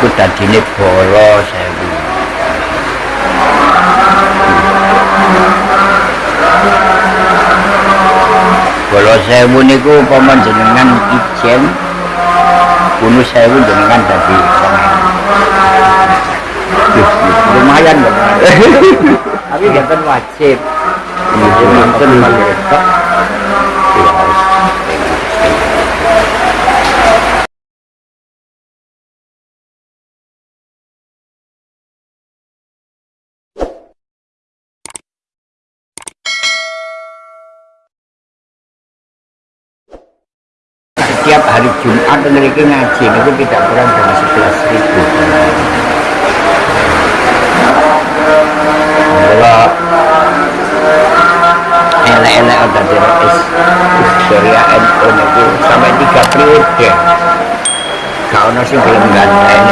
niku dadine bolo sewu. Bolo sewu niku upama jenengan ijen kuno sewu jenengan dadi lumayan loh. Tapi bukan wajib. Nonton setiap hari Jumat memiliki ngaji. Itu tidak kurang dari 11 ribu. Kalau elek-elek ada di Surya NU itu sampai tiga periode. Kau nasi belum ganteng.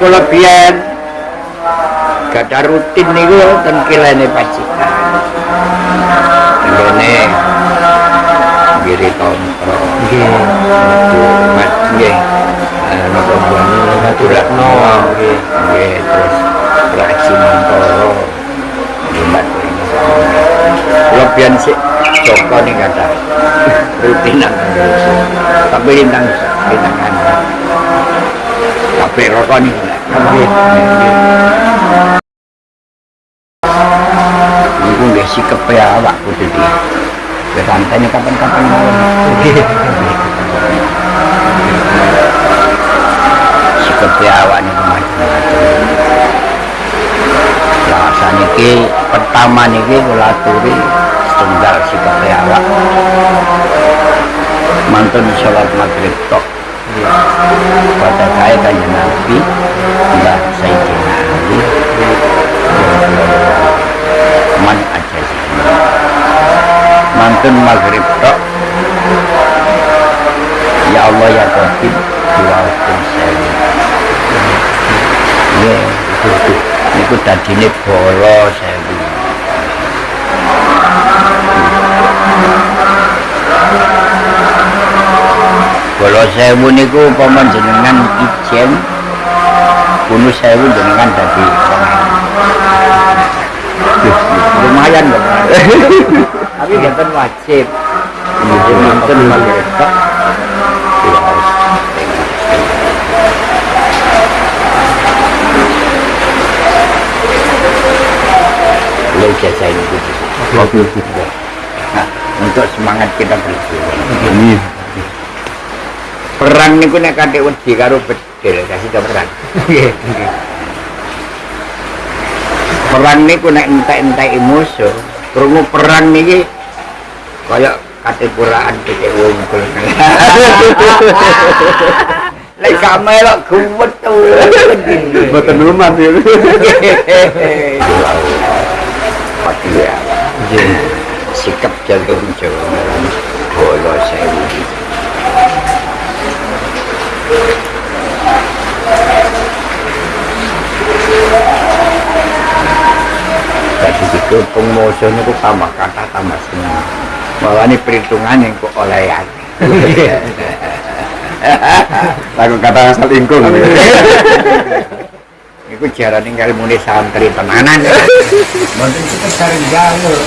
Kalau biar gak ada rutin gue dan kilene pacikan ini giri tonto Nggih. mat nggih. Nopo buani naturak no Nggih. nggih terus mantoro. Jumat lebihan Joko nih kata rutinan tapi lintang lintangan tapi rokok nih Nggih. Iku nggih sikep ya awak kudu di. Ya santainya kapan-kapan mau. Sikep awak niku. Lah saniki pertama niki kula aturi setunggal sikep awak. Mantun sholat maghrib tok. Pada saya tanya Nabi, mantun maghrib tok ya Allah ya Qadir diwakil saya. Ya niku dadine bolo sewu bolo sewu niku upama jenengan ijen kuno sewu jenengan dadi lumayan loh tapi bukan wajib. Ini nonton maghrib tok lo jajain itu Oke. nah untuk semangat kita berjuang Ini. perang niku nek kadek wedi karo bedil kasih ke perang. Perang niku nek entek-entek musuh krungu perang niki kaya kate puraan kete wungkul lek gak melok gumet Mboten lumat ya. Sikap jagung jawa. Bolo sewu begitu pengusaha ku tambah kata sama semua, malah ini perhitungan yang ku olehan lagu kata asal ingkung itu jarang tinggal muni santri tenanan. Mungkin kita cari jauh.